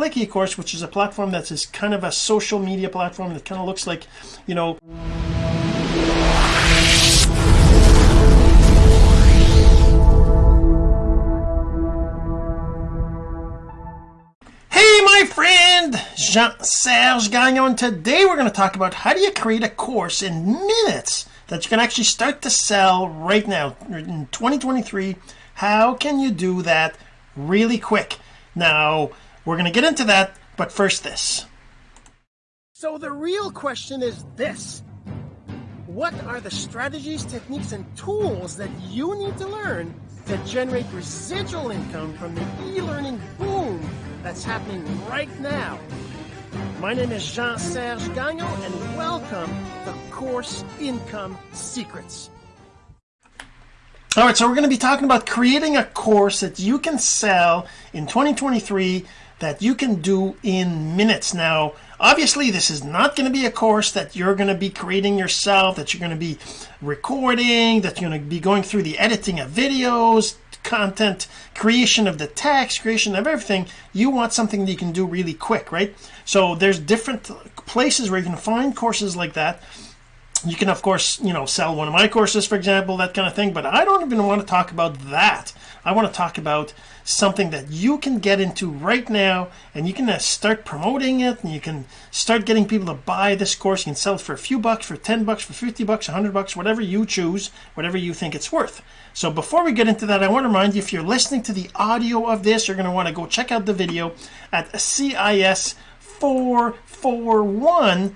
click eCourse which is a platform that's is kind of a social media platform that kind of looks like you know Hey my friend Jean-Serge Gagnon. Today we're going to talk about how do you create a course in minutes that you can actually start to sell right now in 2023 how can you do that really quick? Now we're going to get into that but first this. So the real question is this. What are the strategies techniques and tools that you need to learn to generate residual income from the e-learning boom that's happening right now? My name is Jean-Serge Gagnon and welcome to Course Income Secrets. All right so we're going to be talking about creating a course that you can sell in 2023 that you can do in minutes. Now obviously this is not going to be a course that you're going to be creating yourself that you're going to be recording that you're going to be going through the editing of videos content creation of the text creation of everything. You want something that you can do really quick right? So there's different places where you can find courses like that you can of course you know sell one of my courses for example that kind of thing but I don't even want to talk about that. I want to talk about something that you can get into right now and you can uh, start promoting it and you can start getting people to buy this course. You can sell it for a few bucks for 10 bucks for 50 bucks 100 bucks whatever you choose whatever you think it's worth. So before we get into that I want to remind you if you're listening to the audio of this you're going to want to go check out the video at CIS 441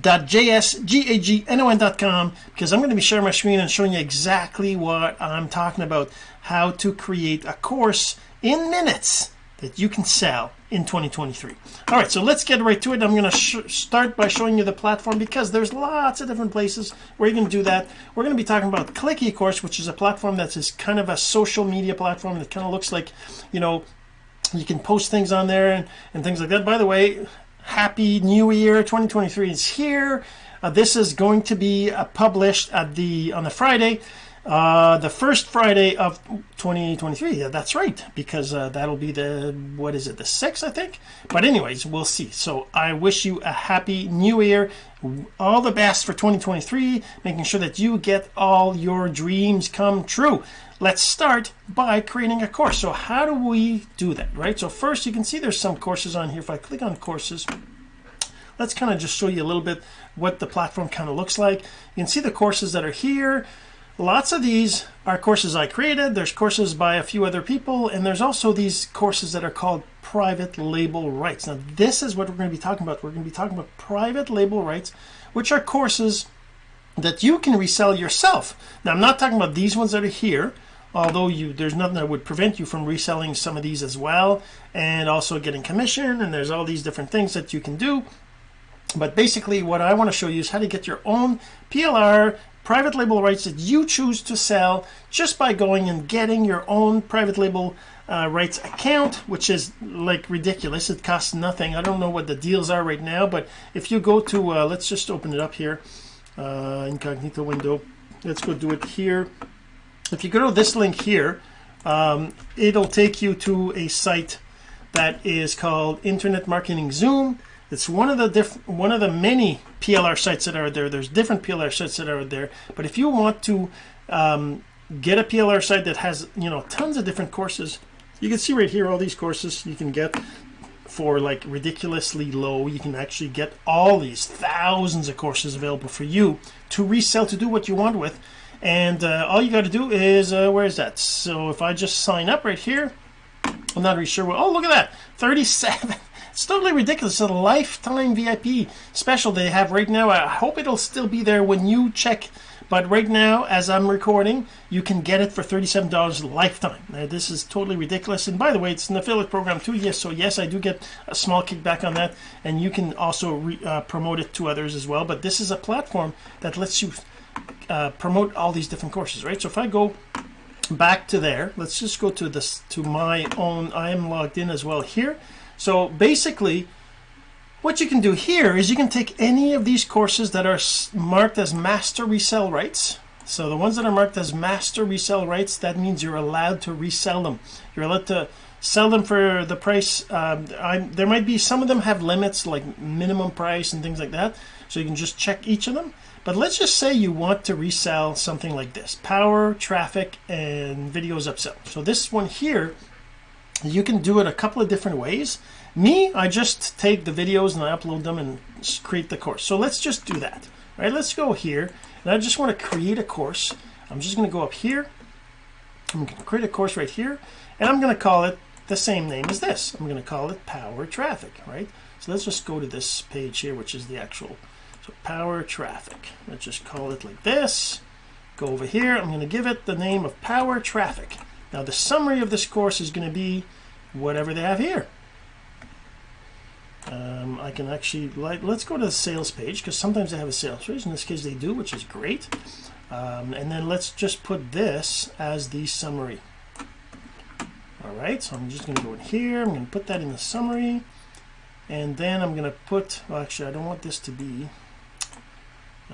.jsgagnon.com because I'm going to be sharing my screen and showing you exactly what I'm talking about how to create a course in minutes that you can sell in 2023 all right so let's get right to it. I'm going to start by showing you the platform because there's lots of different places where you can do that. We're going to be talking about click eCourse which is a platform that's kind of a social media platform that kind of looks like you know you can post things on there and, and things like that. By the way happy new year 2023 is here. Uh, this is going to be uh, published at the on the Friday uh, the first Friday of 2023 yeah, that's right because uh, that'll be the what is it the 6th I think? But anyways we'll see. So I wish you a happy new year. All the best for 2023 making sure that you get all your dreams come true. Let's start by creating a course. So how do we do that right? So first you can see there's some courses on here. If I click on courses let's kind of just show you a little bit what the platform kind of looks like. You can see the courses that are here lots of these are courses I created. There's courses by a few other people and there's also these courses that are called private label rights. Now this is what we're going to be talking about. We're going to be talking about private label rights which are courses that you can resell yourself. Now I'm not talking about these ones that are here although you there's nothing that would prevent you from reselling some of these as well and also getting commission and there's all these different things that you can do. But basically what I want to show you is how to get your own PLR private label rights that you choose to sell just by going and getting your own private label uh, rights account which is like ridiculous. It costs nothing. I don't know what the deals are right now but if you go to uh, let's just open it up here uh, incognito window. Let's go do it here. If you go to this link here um, it'll take you to a site that is called internet marketing zoom it's one of the different one of the many PLR sites that are there. There's different PLR sites that are there. But if you want to um, get a PLR site that has you know tons of different courses you can see right here all these courses you can get for like ridiculously low. You can actually get all these thousands of courses available for you to resell to do what you want with. And uh, all you got to do is uh, where is that? So if I just sign up right here I'm not really sure what oh look at that 37 it's totally ridiculous. It's a lifetime VIP special they have right now. I hope it'll still be there when you check but right now as I'm recording you can get it for $37 lifetime. Now, this is totally ridiculous. And by the way it's an affiliate program too. Yes so yes I do get a small kickback on that. And you can also re, uh, promote it to others as well. But this is a platform that lets you uh, promote all these different courses right? So if I go back to there let's just go to this to my own I am logged in as well here so basically what you can do here is you can take any of these courses that are marked as master resell rights. So the ones that are marked as master resell rights that means you're allowed to resell them. You're allowed to sell them for the price um, there might be some of them have limits like minimum price and things like that. So you can just check each of them. But let's just say you want to resell something like this power traffic and videos upsell. So this one here you can do it a couple of different ways. Me I just take the videos and I upload them and create the course. So let's just do that. Right let's go here. And I just want to create a course. I'm just going to go up here. I'm going to create a course right here. And I'm going to call it the same name as this. I'm going to call it power traffic right? So let's just go to this page here which is the actual so power traffic. Let's just call it like this. Go over here. I'm going to give it the name of power traffic. Now the summary of this course is going to be whatever they have here. Um, I can actually like let's go to the sales page because sometimes they have a sales page in this case they do which is great. Um, and then let's just put this as the summary. All right so I'm just going to go in here I'm going to put that in the summary and then I'm going to put well, actually I don't want this to be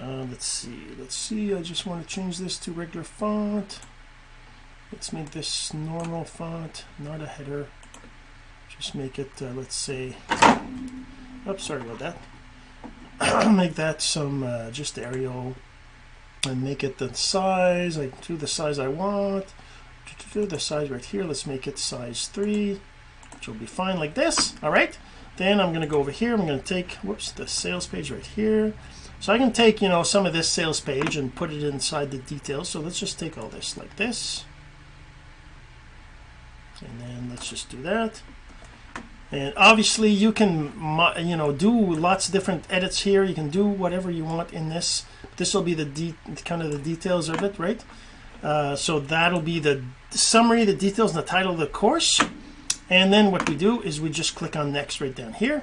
uh, let's see let's see I just want to change this to regular font. Let's make this normal font not a header just make it uh, let's say oh sorry about that. Make that some uh, just Arial and make it the size I do the size I want. Do the size right here. Let's make it size 3 which will be fine like this. All right. Then I'm going to go over here. I'm going to take whoops the sales page right here. So I can take you know some of this sales page and put it inside the details. So let's just take all this like this. And then let's just do that and obviously you can you know do lots of different edits here. You can do whatever you want in this. This will be the kind of the details of it right? Uh, so that'll be the summary the details and the title of the course. And then what we do is we just click on next right down here.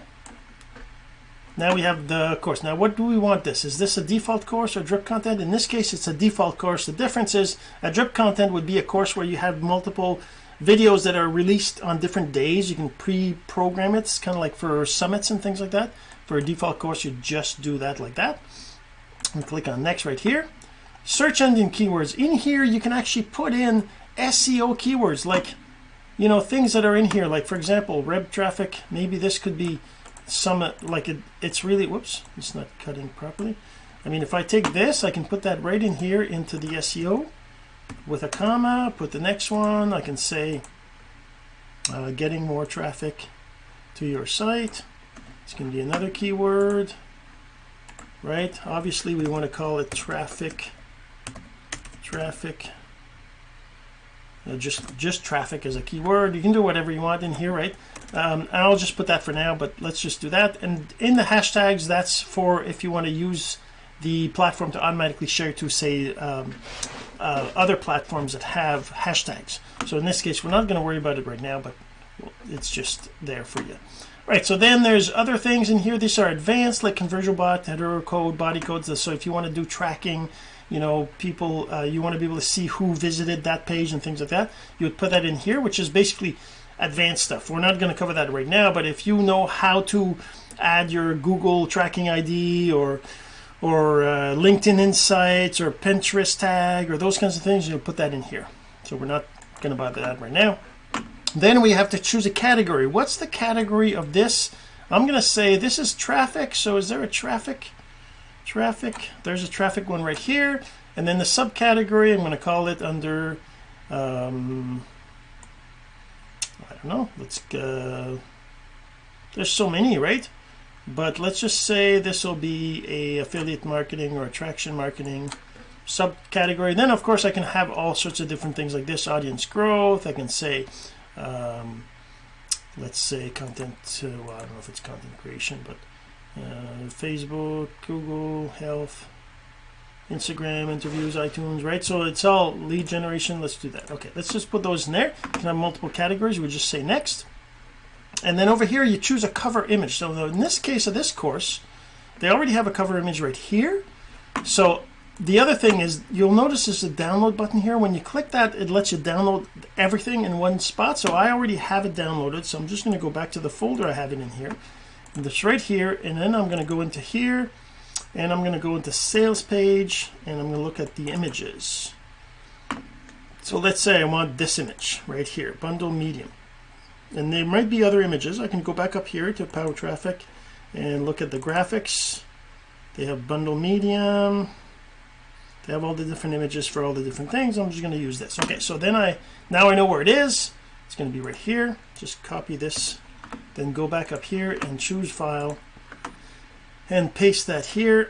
Now we have the course. Now what do we want this? Is this a default course or drip content? In this case it's a default course. The difference is a drip content would be a course where you have multiple videos that are released on different days you can pre-program it. It's kind of like for summits and things like that. For a default course you just do that like that. And click on next right here. Search engine keywords. In here you can actually put in SEO keywords like you know things that are in here like for example web traffic. Maybe this could be some like it, it's really whoops it's not cutting properly. I mean if I take this I can put that right in here into the SEO with a comma put the next one I can say uh, getting more traffic to your site. It's going to be another keyword right? Obviously we want to call it traffic traffic. Uh, just just traffic as a keyword. You can do whatever you want in here right? Um, I'll just put that for now but let's just do that. And in the hashtags that's for if you want to use the platform to automatically share to say um, uh, other platforms that have hashtags. So in this case we're not going to worry about it right now but it's just there for you. Right so then there's other things in here. These are advanced like conversion bot header code body codes. So if you want to do tracking you know people uh, you want to be able to see who visited that page and things like that you would put that in here which is basically advanced stuff. We're not going to cover that right now but if you know how to add your Google tracking ID or or uh, LinkedIn Insights or Pinterest tag or those kinds of things you'll put that in here. So we're not going to bother that right now. Then we have to choose a category. What's the category of this? I'm going to say this is traffic. So is there a traffic traffic? There's a traffic one right here. And then the subcategory I'm going to call it under um, I don't know. Let's go there's so many right but let's just say this will be a affiliate marketing or attraction marketing subcategory. Then of course I can have all sorts of different things like this audience growth. I can say um, let's say content uh, well, I don't know if it's content creation but uh, Facebook Google health Instagram interviews iTunes right? So it's all lead generation. Let's do that. Okay let's just put those in there. You can have multiple categories. We just say next and then over here you choose a cover image. So in this case of this course they already have a cover image right here. So the other thing is you'll notice there's a download button here. When you click that it lets you download everything in one spot. So I already have it downloaded. So I'm just going to go back to the folder I have it in here. And it's right here. And then I'm going to go into here. And I'm going to go into sales page. And I'm going to look at the images. So let's say I want this image right here bundle medium and there might be other images. I can go back up here to power traffic and look at the graphics. They have bundle medium. They have all the different images for all the different things. I'm just going to use this. Okay so then I now I know where it is. It's going to be right here. Just copy this then go back up here and choose file and paste that here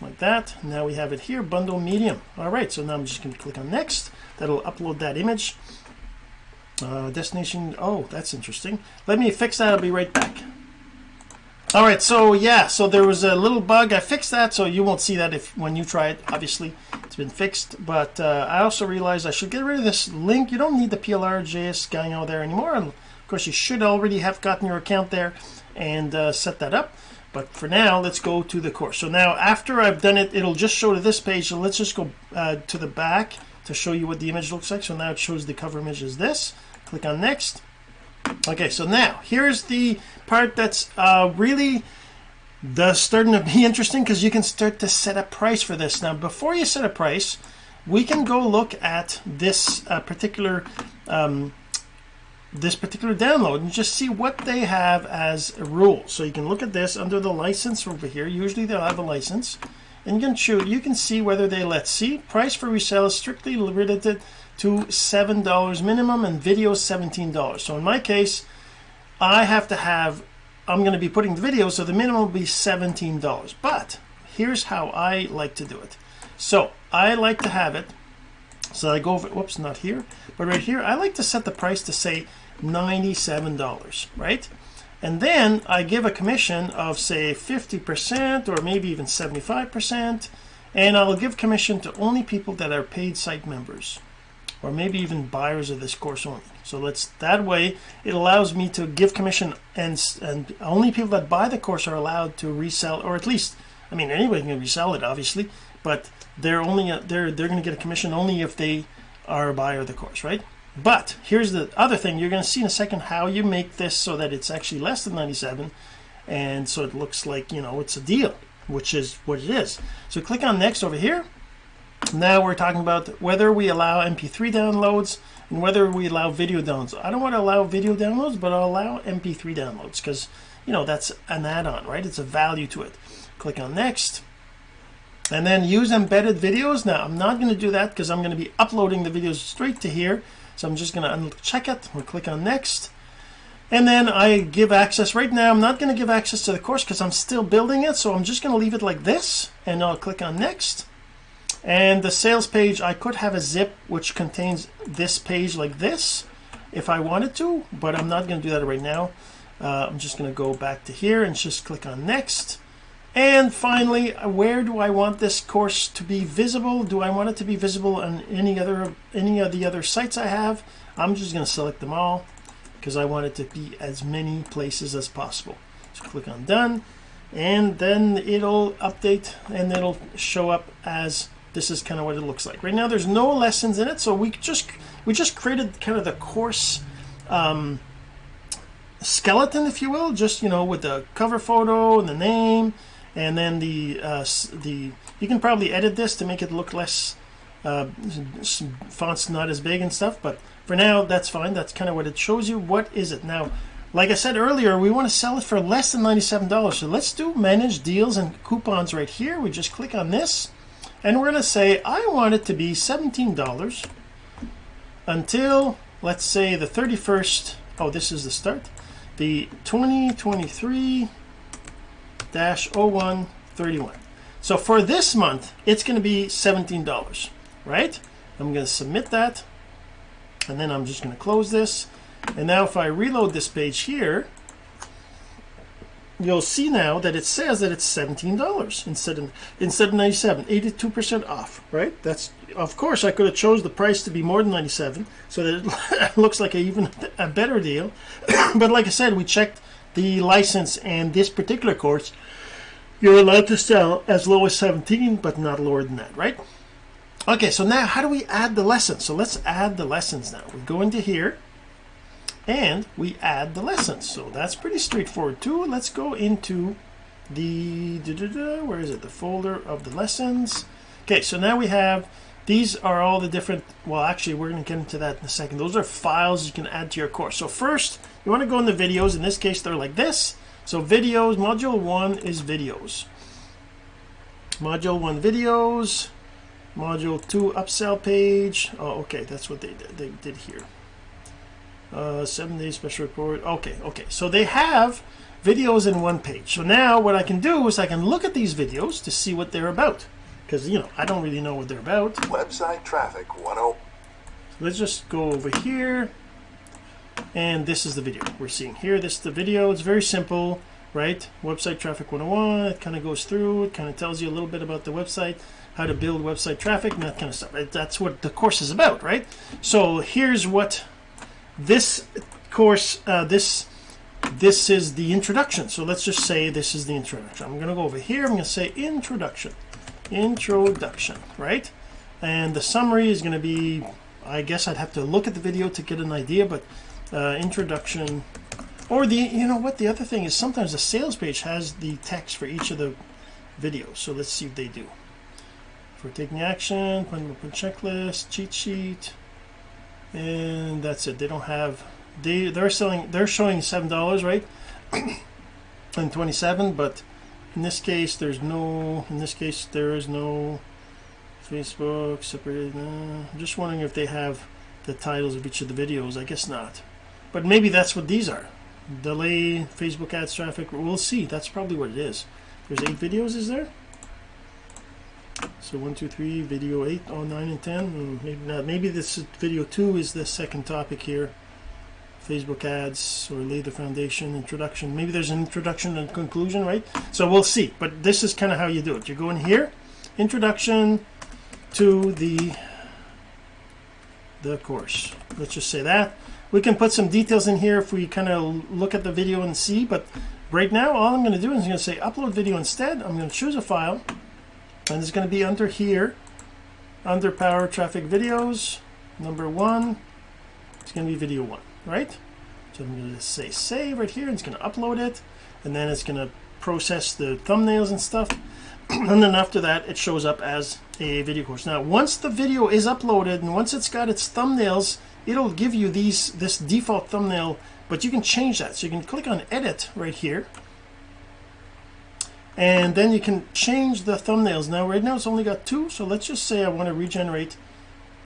like that. Now we have it here bundle medium. All right so now I'm just going to click on next. That'll upload that image uh, destination oh that's interesting. Let me fix that I'll be right back. All right so yeah so there was a little bug I fixed that so you won't see that if when you try it obviously. It's been fixed but uh, I also realized I should get rid of this link. You don't need the PLR JS going out there anymore. And of course you should already have gotten your account there and uh, set that up. But for now let's go to the course. So now after I've done it it'll just show to this page. So let's just go uh, to the back to show you what the image looks like. So now it shows the cover image is this click on next. Okay so now here's the part that's uh, really the starting to be interesting because you can start to set a price for this. Now before you set a price we can go look at this uh, particular um, this particular download and just see what they have as a rule. So you can look at this under the license over here. Usually they'll have a license. And you can choose you can see whether they let see price for resale is strictly limited to seven dollars minimum and video 17 dollars. So in my case I have to have I'm going to be putting the video so the minimum will be 17 dollars. But here's how I like to do it. So I like to have it so I go over whoops not here but right here I like to set the price to say $97 right? And then I give a commission of say 50% or maybe even 75% and I'll give commission to only people that are paid site members or maybe even buyers of this course only so let's that way it allows me to give commission and and only people that buy the course are allowed to resell or at least I mean anybody can resell it obviously but they're only uh, they're they're going to get a commission only if they are a buyer of the course right? But here's the other thing you're going to see in a second how you make this so that it's actually less than 97 and so it looks like you know it's a deal which is what it is. So click on next over here now we're talking about whether we allow mp3 downloads and whether we allow video downloads. I don't want to allow video downloads but I'll allow mp3 downloads because you know that's an add-on right? It's a value to it. Click on next. And then use embedded videos. Now I'm not going to do that because I'm going to be uploading the videos straight to here. So I'm just going to uncheck it. We'll click on next. And then I give access. Right now I'm not going to give access to the course because I'm still building it. So I'm just going to leave it like this and I'll click on next and the sales page I could have a zip which contains this page like this if I wanted to but I'm not going to do that right now. Uh, I'm just going to go back to here and just click on next. And finally where do I want this course to be visible? Do I want it to be visible on any other any of the other sites I have? I'm just going to select them all because I want it to be as many places as possible. So click on done and then it'll update and it'll show up as this is kind of what it looks like. Right now there's no lessons in it so we just we just created kind of the course um, skeleton if you will just you know with the cover photo and the name and then the uh, the you can probably edit this to make it look less uh, fonts not as big and stuff but for now that's fine. That's kind of what it shows you. What is it? Now like I said earlier we want to sell it for less than $97 so let's do manage deals and coupons right here. We just click on this and we're going to say I want it to be $17 until let's say the 31st oh this is the start the 2023 dash 0131 so for this month it's going to be $17 right? I'm going to submit that and then I'm just going to close this. And now if I reload this page here you'll see now that it says that it's $17 instead of instead of 97 82% off right? That's of course I could have chose the price to be more than 97 so that it looks like a even a better deal. But like I said we checked the license and this particular course. You're allowed to sell as low as 17 but not lower than that right? Okay so now how do we add the lessons so let's add the lessons now. We go into here and we add the lessons. So that's pretty straightforward too. Let's go into the da, da, da, where is it? The folder of the lessons. Okay so now we have these are all the different well actually we're going to get into that in a second. Those are files you can add to your course. So first you want to go in the videos. In this case they're like this. So videos module one is videos. Module one videos. Module two upsell page. Oh okay that's what they they did here uh, seven days special report. Okay okay. So they have videos in one page. So now what I can do is I can look at these videos to see what they're about. Because you know I don't really know what they're about. Website traffic 10. so let's just go over here. And this is the video we're seeing here. This is the video. It's very simple right? Website traffic 101 it kind of goes through. It kind of tells you a little bit about the website how to build website traffic and that kind of stuff. That's what the course is about right? So here's what this course uh, this this is the introduction. So let's just say this is the introduction. I'm gonna go over here. I'm gonna say introduction. Introduction right? And the summary is going to be I guess I'd have to look at the video to get an idea but uh, introduction or the you know what the other thing is sometimes the sales page has the text for each of the videos. So let's see what they do. For taking action checklist cheat sheet and that's it. They don't have they they're selling they're showing seven dollars right? And 27 but in this case there's no in this case there is no Facebook separated uh, I'm just wondering if they have the titles of each of the videos. I guess not. But maybe that's what these are. Delay Facebook ads traffic. We'll see. That's probably what it is. There's eight videos is there so one two three video eight oh nine and ten hmm, maybe not. Maybe this video two is the second topic here. Facebook ads or lay the foundation introduction. Maybe there's an introduction and conclusion right? So we'll see but this is kind of how you do it. You go in here introduction to the the course. Let's just say that. We can put some details in here if we kind of look at the video and see but right now all I'm going to do is I'm going to say upload video instead. I'm going to choose a file and it's going to be under here. Under power traffic videos number one it's going to be video one right? So I'm going to say save right here and it's going to upload it and then it's going to process the thumbnails and stuff. And then after that it shows up as a video course. Now once the video is uploaded and once it's got its thumbnails it'll give you these this default thumbnail but you can change that. So you can click on edit right here and then you can change the thumbnails. Now right now it's only got two so let's just say I want to regenerate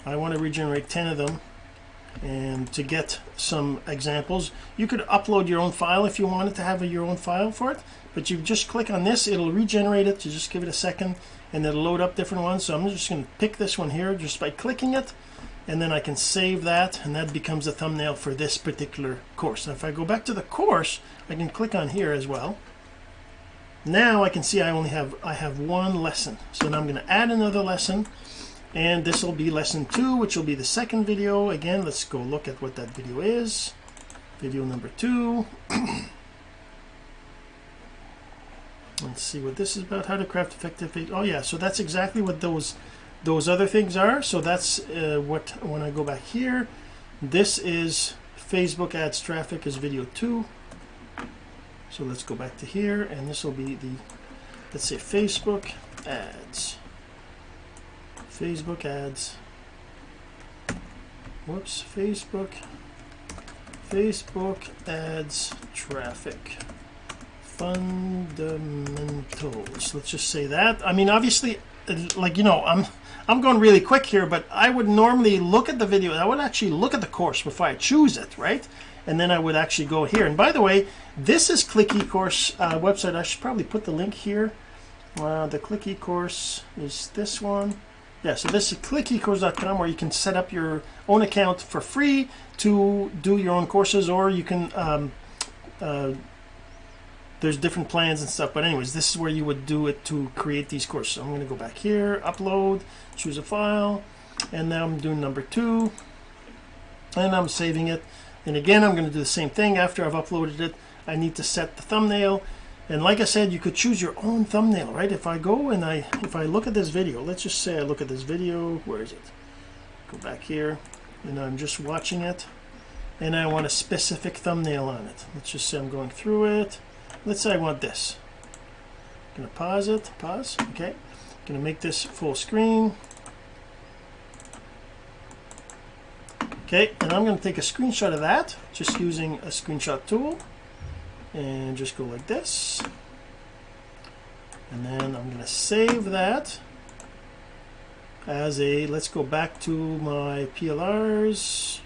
I want to regenerate 10 of them. And to get some examples you could upload your own file if you wanted to have a, your own file for it but you just click on this it'll regenerate it you just give it a second and it'll load up different ones. So I'm just going to pick this one here just by clicking it and then I can save that and that becomes a thumbnail for this particular course. Now if I go back to the course I can click on here as well now I can see I only have I have one lesson. So now I'm going to add another lesson and this will be lesson two which will be the second video. Again let's go look at what that video is. Video number two. Let's see what this is about how to craft effective oh yeah so that's exactly what those those other things are. So that's uh, what when I go back here this is Facebook ads traffic is video two so let's go back to here and this will be the let's say Facebook ads. Facebook ads. Whoops Facebook Facebook ads traffic. Fundamentals. Let's just say that. I mean obviously like you know I'm I'm going really quick here but I would normally look at the video. I would actually look at the course before I choose it right? And then I would actually go here. And by the way this is click eCourse uh, website. I should probably put the link here. Uh, the click eCourse is this one. Yeah so this is clickecourse.com where you can set up your own account for free to do your own courses or you can um, uh, there's different plans and stuff but anyways this is where you would do it to create these courses. So I'm going to go back here upload choose a file and now I'm doing number two and I'm saving it. And again I'm going to do the same thing. After I've uploaded it I need to set the thumbnail. And like I said you could choose your own thumbnail right? If I go and I if I look at this video let's just say I look at this video where is it? Go back here and I'm just watching it and I want a specific thumbnail on it. Let's just say I'm going through it let's say I want this. I'm gonna pause it pause okay. I'm gonna make this full screen. Okay and I'm going to take a screenshot of that just using a screenshot tool. And just go like this. And then I'm going to save that as a let's go back to my PLRs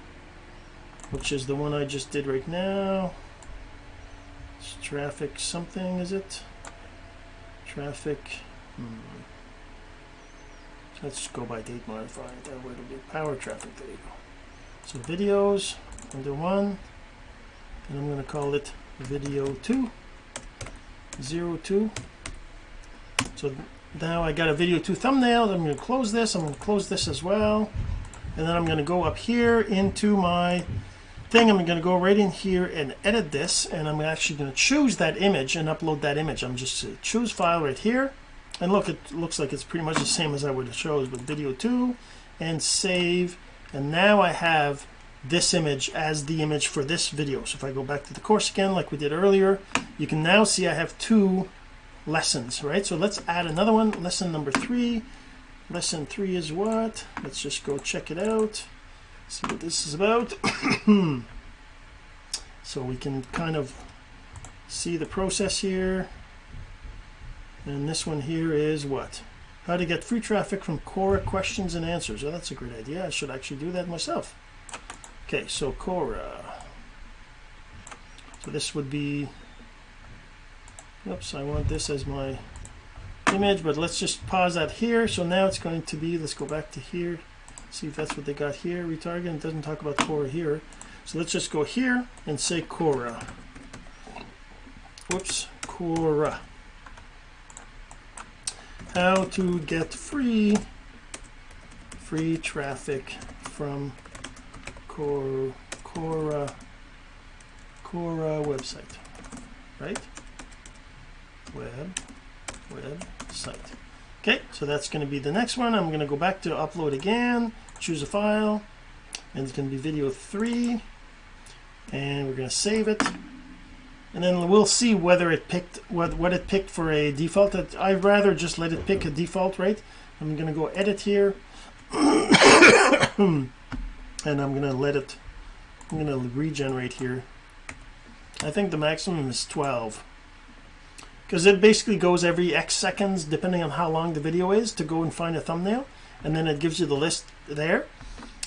which is the one I just did right now it's traffic something is it? Traffic hmm. let's go by date modified that way it'll be power traffic there you go so videos under one and I'm going to call it video 2 zero 02 so now I got a video 2 thumbnail I'm going to close this I'm going to close this as well and then I'm going to go up here into my thing I'm going to go right in here and edit this and I'm actually going to choose that image and upload that image. I'm just uh, choose file right here and look it looks like it's pretty much the same as I would have chose with video 2 and save and now I have this image as the image for this video. So if I go back to the course again like we did earlier you can now see I have two lessons right? So let's add another one lesson number three. Lesson three is what? Let's just go check it out see what this is about so we can kind of see the process here. And this one here is what? How to get free traffic from Quora questions and answers. Oh that's a great idea. I should actually do that myself. Okay so Quora. So this would be oops I want this as my image but let's just pause that here. So now it's going to be let's go back to here see if that's what they got here retarget it doesn't talk about Quora here. So let's just go here and say Quora whoops Quora how to get free free traffic from Quora Cora Quora website right? Web website okay so that's going to be the next one. I'm going to go back to upload again choose a file and it's going to be video 3 and we're going to save it. And then we'll see whether it picked what what it picked for a default. I'd rather just let it pick a default right? I'm going to go edit here. And I'm going to let it I'm going to regenerate here. I think the maximum is 12 because it basically goes every X seconds depending on how long the video is to go and find a thumbnail and then it gives you the list there.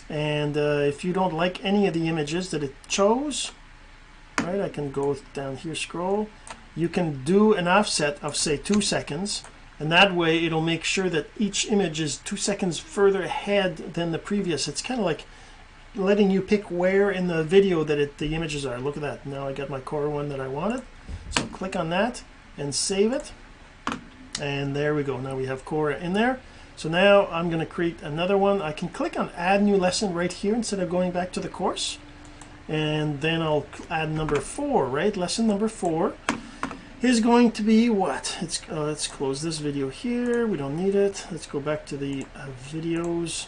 And uh, if you don't like any of the images that it chose right I can go down here scroll. You can do an offset of say two seconds and that way it'll make sure that each image is two seconds further ahead than the previous. It's kind of like letting you pick where in the video that it, the images are. Look at that. Now I got my core one that I wanted. So click on that and save it. And there we go. Now we have Quora in there. So now I'm going to create another one. I can click on add new lesson right here instead of going back to the course. And then I'll add number four right? Lesson number four is going to be what? It's uh, let's close this video here. We don't need it. Let's go back to the uh, videos.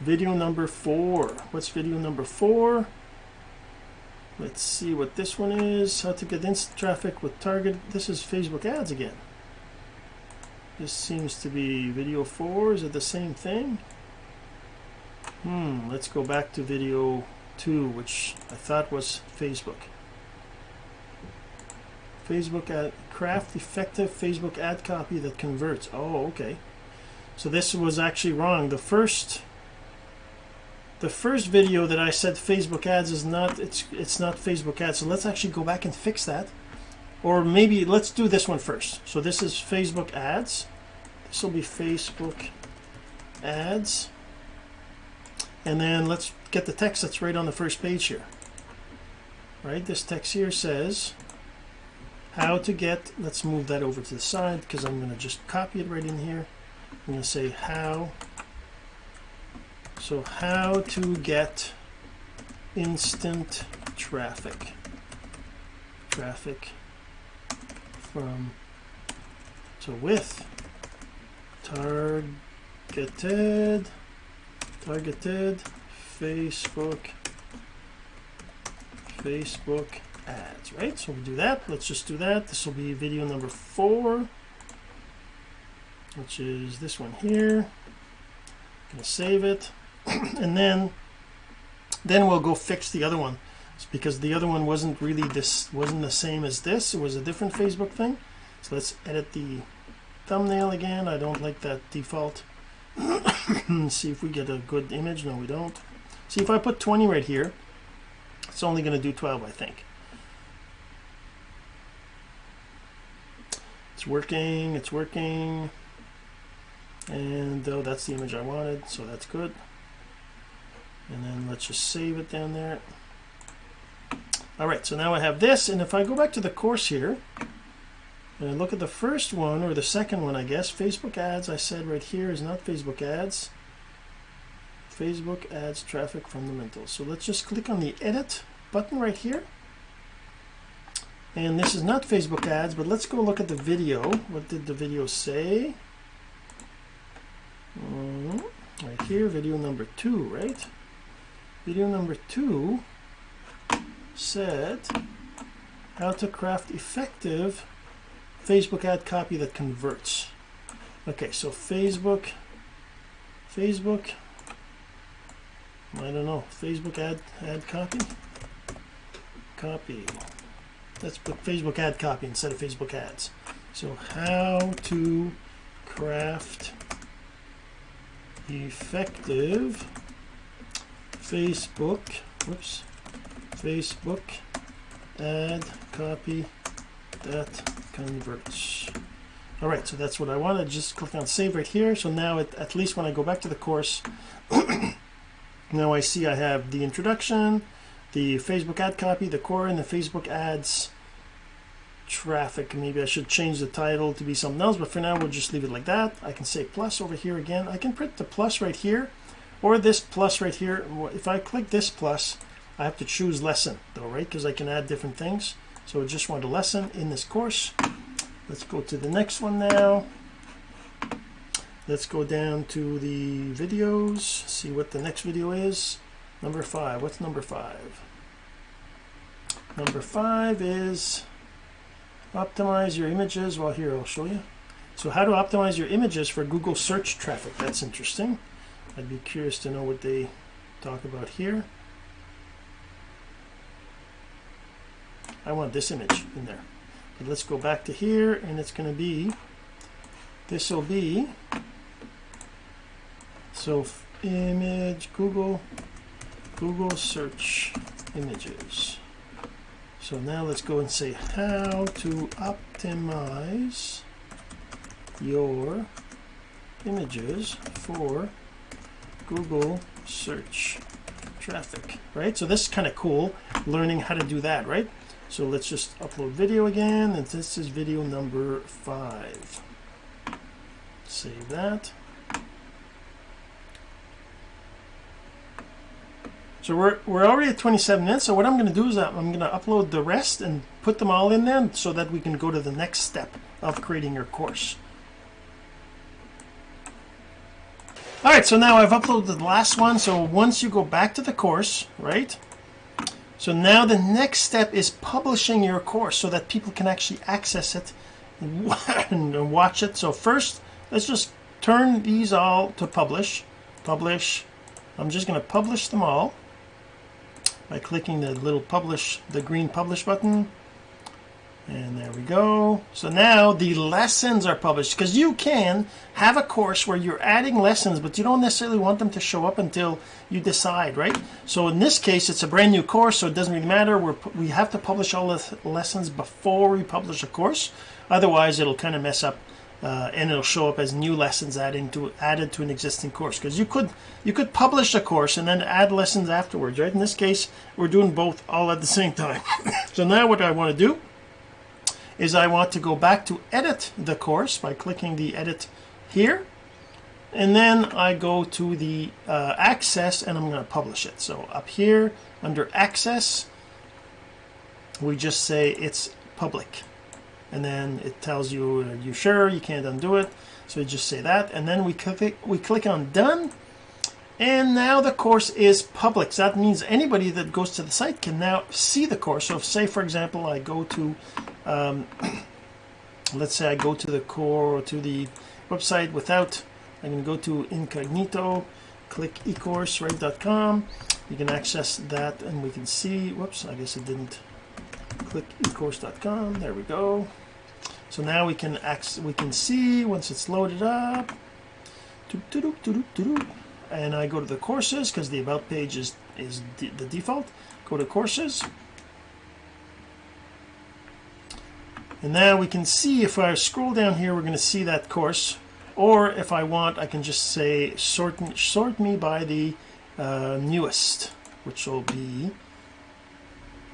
Video number four. What's video number four let's see what this one is. How to get instant traffic with target. This is Facebook ads again. This seems to be video 4 is it the same thing. Hmm let's go back to video 2 which I thought was Facebook. Facebook ad craft effective Facebook ad copy that converts. Oh okay. So this was actually wrong. The first the first video that I said Facebook ads is not it's it's not Facebook ads so let's actually go back and fix that. Or maybe let's do this one first. So this is Facebook ads. This will be Facebook ads. And then let's get the text that's right on the first page here. Right this text here says how to get let's move that over to the side because I'm going to just copy it right in here. I'm going to say how so how to get instant traffic? Traffic from so with targeted targeted Facebook Facebook ads right? So we do that. Let's just do that. This will be video number four which is this one here. I'm gonna save it and then then we'll go fix the other one. It's because the other one wasn't really this wasn't the same as this. It was a different Facebook thing. So let's edit the thumbnail again. I don't like that default. See if we get a good image. No we don't. See if I put 20 right here it's only going to do 12 I think. It's working it's working. And oh that's the image I wanted so that's good and then let's just save it down there. All right so now I have this and if I go back to the course here and I look at the first one or the second one I guess Facebook ads I said right here is not Facebook ads. Facebook ads traffic fundamentals. So let's just click on the edit button right here. And this is not Facebook ads but let's go look at the video. What did the video say? Mm, right here video number two right video number two said how to craft effective Facebook ad copy that converts. Okay so Facebook Facebook I don't know Facebook ad ad copy? Copy. Let's put Facebook ad copy instead of Facebook ads. So how to craft effective Facebook whoops Facebook ad copy that converts. All right so that's what I wanted. Just click on save right here. So now it, at least when I go back to the course now I see I have the introduction the Facebook ad copy the Quora and the Facebook ads traffic. Maybe I should change the title to be something else but for now we'll just leave it like that. I can say plus over here again. I can print the plus right here or this plus right here. If I click this plus I have to choose lesson though right? Because I can add different things. So I just want a lesson in this course. Let's go to the next one now. Let's go down to the videos see what the next video is. Number five. What's number five? Number five is optimize your images. Well here I'll show you. So how to optimize your images for Google search traffic. That's interesting I'd be curious to know what they talk about here. I want this image in there. But let's go back to here and it's going to be this will be so image Google Google search images. So now let's go and say how to optimize your images for Google search traffic right? So this is kind of cool learning how to do that right? So let's just upload video again and this is video number five. Save that. So we're, we're already at 27 minutes so what I'm going to do is I'm going to upload the rest and put them all in there so that we can go to the next step of creating your course all right so now I've uploaded the last one so once you go back to the course right? So now the next step is publishing your course so that people can actually access it and watch it. So first let's just turn these all to publish. Publish. I'm just going to publish them all by clicking the little publish the green publish button and there we go. So now the lessons are published because you can have a course where you're adding lessons but you don't necessarily want them to show up until you decide right? So in this case it's a brand new course so it doesn't really matter. We're we have to publish all the lessons before we publish a course. Otherwise it'll kind of mess up uh, and it'll show up as new lessons adding to added to an existing course because you could you could publish a course and then add lessons afterwards right? In this case we're doing both all at the same time. So now what I want to do is I want to go back to edit the course by clicking the edit here. And then I go to the uh, access and I'm going to publish it. So up here under access we just say it's public. And then it tells you are you sure? You can't undo it. So you just say that. And then we click we click on done and now the course is public. So that means anybody that goes to the site can now see the course. So if say for example I go to um, let's say I go to the core or to the website without I'm going to go to incognito click ecourse right.com you can access that and we can see whoops I guess it didn't click ecourse.com there we go. So now we can access, we can see once it's loaded up and I go to the courses because the about page is is the default. Go to courses. And now we can see if I scroll down here we're going to see that course. Or if I want I can just say sort sort me by the uh, newest which will be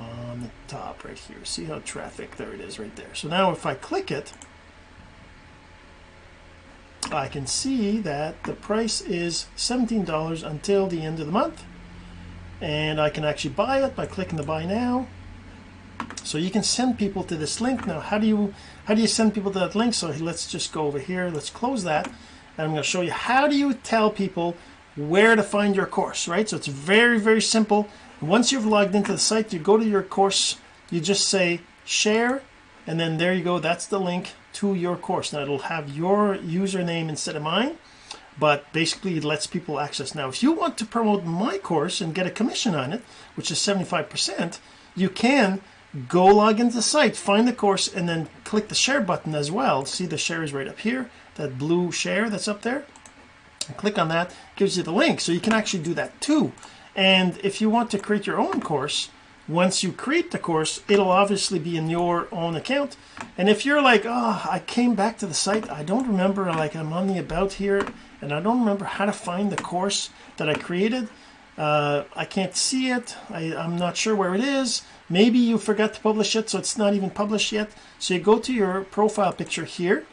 on the top right here. See how traffic there it is right there. So now if I click it I can see that the price is $17 until the end of the month. And I can actually buy it by clicking the buy now. So you can send people to this link. Now how do you how do you send people to that link? So let's just go over here. Let's close that. And I'm going to show you how do you tell people where to find your course right? So it's very very simple. Once you've logged into the site you go to your course. You just say share and then there you go. That's the link to your course. Now it'll have your username instead of mine but basically it lets people access. Now if you want to promote my course and get a commission on it which is 75% you can go log into the site find the course and then click the share button as well. See the share is right up here that blue share that's up there? And click on that gives you the link. So you can actually do that too. And if you want to create your own course once you create the course it'll obviously be in your own account. And if you're like oh I came back to the site I don't remember like I'm on the about here and I don't remember how to find the course that I created uh, I can't see it I, I'm not sure where it is maybe you forgot to publish it so it's not even published yet. So you go to your profile picture here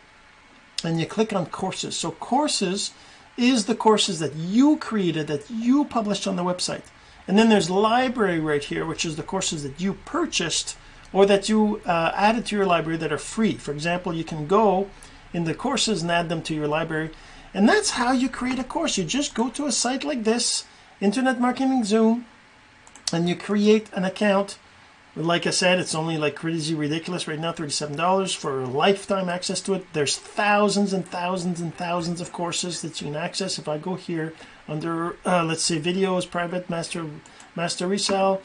and you click on courses. So courses is the courses that you created that you published on the website and then there's library right here which is the courses that you purchased or that you uh, added to your library that are free. For example you can go in the courses and add them to your library. And that's how you create a course. You just go to a site like this internet marketing zoom and you create an account like I said it's only like crazy ridiculous right now $37 for lifetime access to it. There's thousands and thousands and thousands of courses that you can access. If I go here under uh, let's say videos private master master resell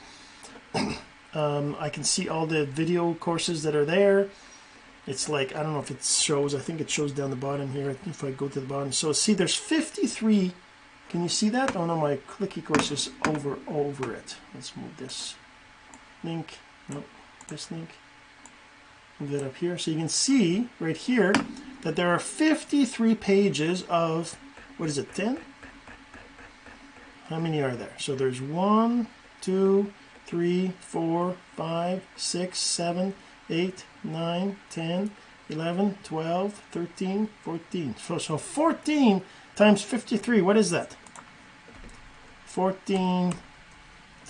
um, I can see all the video courses that are there. It's like I don't know if it shows I think it shows down the bottom here if I go to the bottom. So see there's 53 can you see that? Oh no my clicky course is over over it. Let's move this link nope this link. Move that up here. So you can see right here that there are 53 pages of what is it 10 how many are there? So there's one two three four five six seven eight nine ten 11 12 13 14 so, so 14 times 53 what is that? 14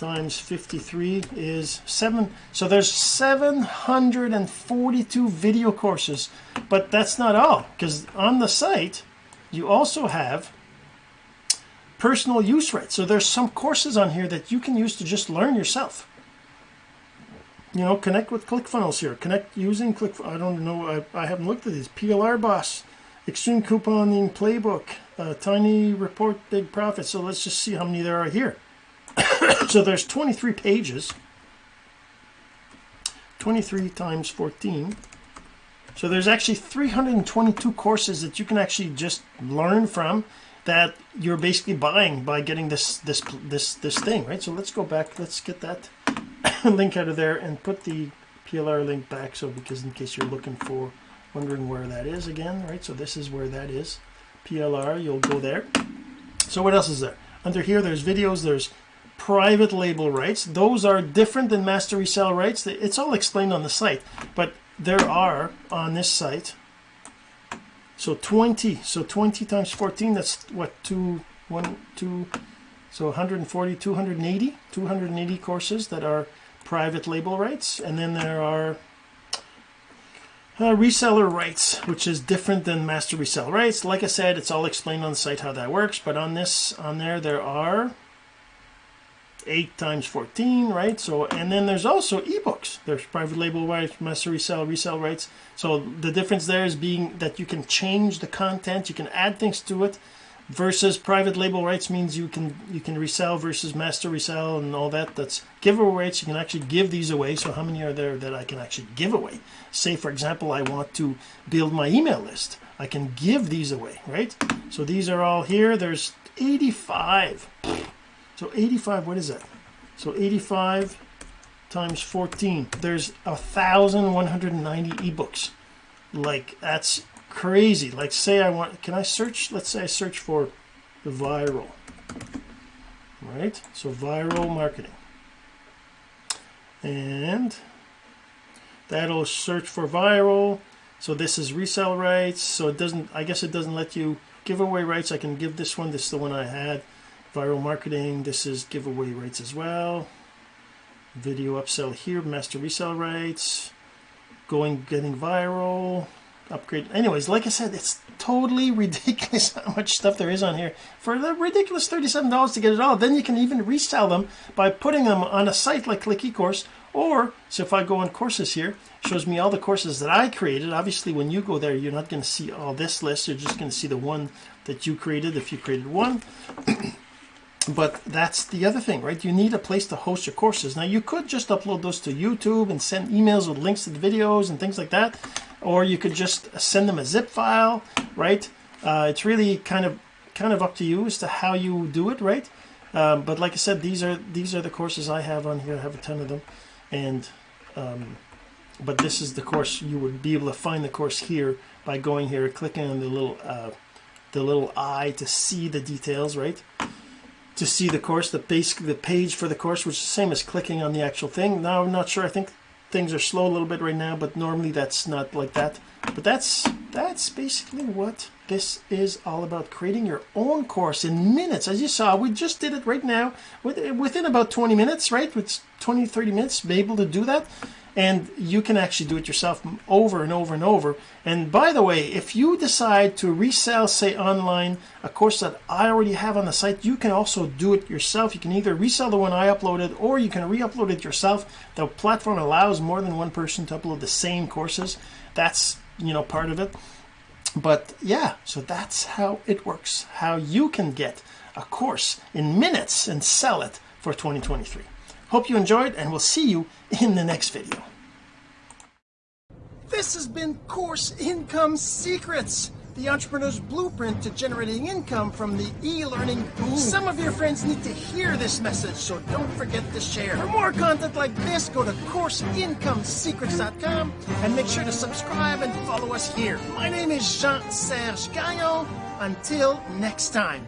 times 53 is 7 so there's 742 video courses but that's not all because on the site you also have personal use rights so there's some courses on here that you can use to just learn yourself. You know connect with ClickFunnels here connect using Click I don't know I, I haven't looked at these PLR boss extreme couponing playbook uh, tiny report big profit so let's just see how many there are here so there's 23 pages. 23 times 14 so there's actually 322 courses that you can actually just learn from that you're basically buying by getting this this this this thing right? So let's go back let's get that link out of there and put the PLR link back so because in case you're looking for wondering where that is again right? So this is where that is. PLR you'll go there. So what else is there? Under here there's videos there's private label rights. Those are different than master resell rights. It's all explained on the site but there are on this site. So 20 so 20 times 14 that's what two one two so 140 280 280 courses that are private label rights. And then there are uh, reseller rights which is different than master resell rights. Like I said it's all explained on the site how that works but on this on there there are 8 times 14 right? So and then there's also ebooks. There's private label rights master resell resell rights. So the difference there is being that you can change the content you can add things to it versus private label rights means you can you can resell versus master resell and all that. That's giveaway rights. You can actually give these away. So how many are there that I can actually give away? Say for example I want to build my email list. I can give these away right? So these are all here. There's 85 so 85 what is that so 85 times 14 there's a ebooks. Like that's crazy. Like say I want can I search let's say I search for the viral right? So viral marketing. And that'll search for viral. So this is resell rights. So it doesn't I guess it doesn't let you give away rights. I can give this one. This is the one I had viral marketing this is giveaway rights as well. Video upsell here master resell rights. Going getting viral upgrade. Anyways like I said it's totally ridiculous how much stuff there is on here. For the ridiculous $37 to get it all then you can even resell them by putting them on a site like click eCourse. Or so if I go on courses here shows me all the courses that I created. Obviously when you go there you're not going to see all this list. You're just going to see the one that you created if you created one but that's the other thing right? You need a place to host your courses. Now you could just upload those to YouTube and send emails with links to the videos and things like that or you could just send them a zip file right? Uh, it's really kind of kind of up to you as to how you do it right? Um, but like I said these are these are the courses I have on here. I have a ton of them. And um, but this is the course you would be able to find the course here by going here clicking on the little uh, the little eye to see the details right to see the course the base the page for the course which is the same as clicking on the actual thing. Now I'm not sure. I think things are slow a little bit right now but normally that's not like that. But that's that's basically what this is all about creating your own course in minutes. As you saw we just did it right now within about 20 minutes right? With 20 30 minutes be able to do that and you can actually do it yourself over and over and over. And by the way if you decide to resell say online a course that I already have on the site you can also do it yourself. You can either resell the one I uploaded or you can re-upload it yourself. The platform allows more than one person to upload the same courses. That's you know part of it. But yeah so that's how it works. How you can get a course in minutes and sell it for 2023 Hope you enjoyed and we'll see you in the next video. This has been Course Income Secrets, the entrepreneur's blueprint to generating income from the e-learning boom. Some of your friends need to hear this message, so don't forget to share. For more content like this, go to CourseIncomeSecrets.com and make sure to subscribe and follow us here. My name is Jean-Serge Gagnon. Until next time.